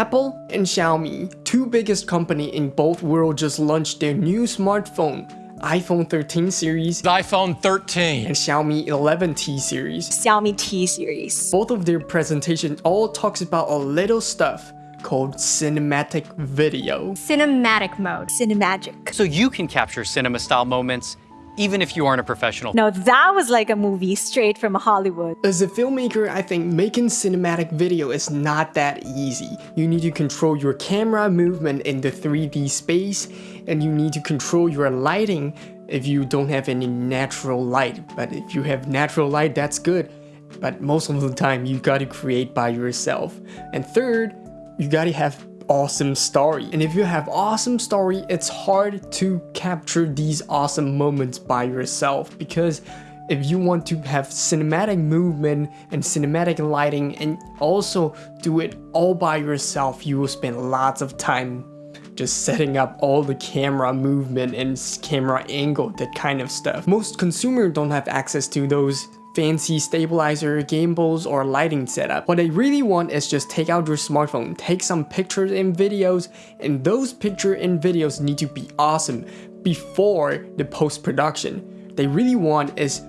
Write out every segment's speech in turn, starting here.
Apple and Xiaomi, two biggest company in both world just launched their new smartphone, iPhone 13 series iPhone 13 and Xiaomi 11T series. Xiaomi T series. Both of their presentation all talks about a little stuff called cinematic video. Cinematic mode. Cinemagic. So you can capture cinema style moments even if you aren't a professional. No, that was like a movie straight from Hollywood. As a filmmaker, I think making cinematic video is not that easy. You need to control your camera movement in the 3D space, and you need to control your lighting if you don't have any natural light. But if you have natural light, that's good. But most of the time, you gotta create by yourself. And third, you gotta have awesome story. And if you have awesome story, it's hard to capture these awesome moments by yourself because if you want to have cinematic movement and cinematic lighting and also do it all by yourself, you will spend lots of time just setting up all the camera movement and camera angle, that kind of stuff. Most consumers don't have access to those fancy stabilizer, gimbals, or lighting setup. What they really want is just take out your smartphone, take some pictures and videos, and those pictures and videos need to be awesome before the post-production. They really want is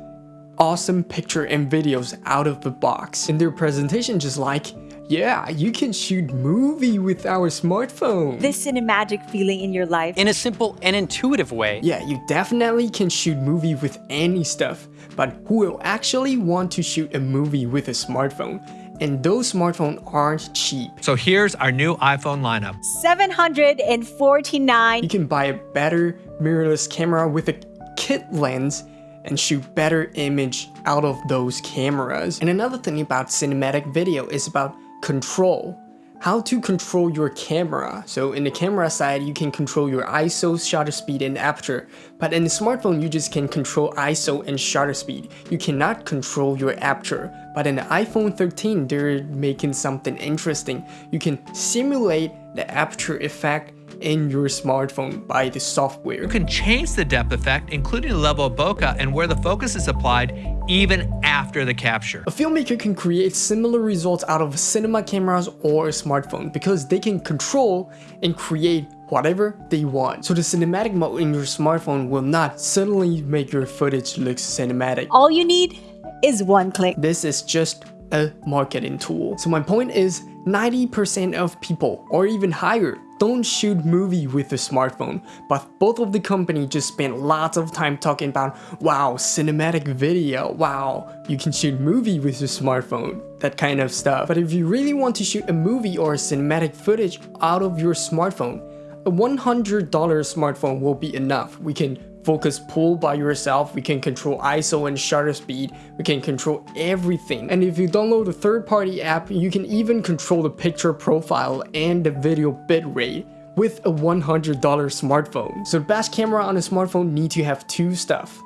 awesome picture and videos out of the box. In their presentation just like, yeah, you can shoot movie with our smartphone. This cinemagic feeling in your life. In a simple and intuitive way. Yeah, you definitely can shoot movie with any stuff, but who will actually want to shoot a movie with a smartphone? And those smartphones aren't cheap. So here's our new iPhone lineup. 749. You can buy a better mirrorless camera with a kit lens and shoot better image out of those cameras. And another thing about cinematic video is about control. How to control your camera. So in the camera side, you can control your ISO, shutter speed, and aperture. But in the smartphone, you just can control ISO and shutter speed. You cannot control your aperture. But in the iPhone 13, they're making something interesting. You can simulate the aperture effect in your smartphone by the software. You can change the depth effect, including the level of bokeh and where the focus is applied, even after the capture. A filmmaker can create similar results out of cinema cameras or a smartphone because they can control and create whatever they want. So the cinematic mode in your smartphone will not suddenly make your footage look cinematic. All you need is one click. This is just a marketing tool. So my point is 90% of people or even higher don't shoot movie with a smartphone, but both of the company just spend lots of time talking about wow, cinematic video, wow, you can shoot movie with your smartphone, that kind of stuff. But if you really want to shoot a movie or cinematic footage out of your smartphone, a $100 smartphone will be enough. We can focus pull by yourself, we can control ISO and shutter speed, we can control everything. And if you download a third-party app, you can even control the picture profile and the video bitrate with a $100 smartphone. So the best camera on a smartphone need to have two stuff.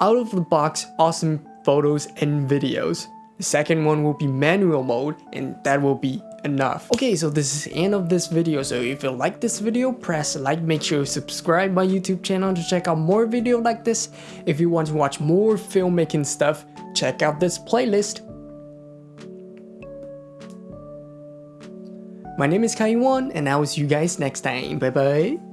Out of the box, awesome photos and videos. The second one will be manual mode and that will be enough. Okay, so this is the end of this video. So if you like this video, press like, make sure you subscribe my YouTube channel to check out more video like this. If you want to watch more filmmaking stuff, check out this playlist. My name is Kai Kaiwan and I will see you guys next time. Bye bye.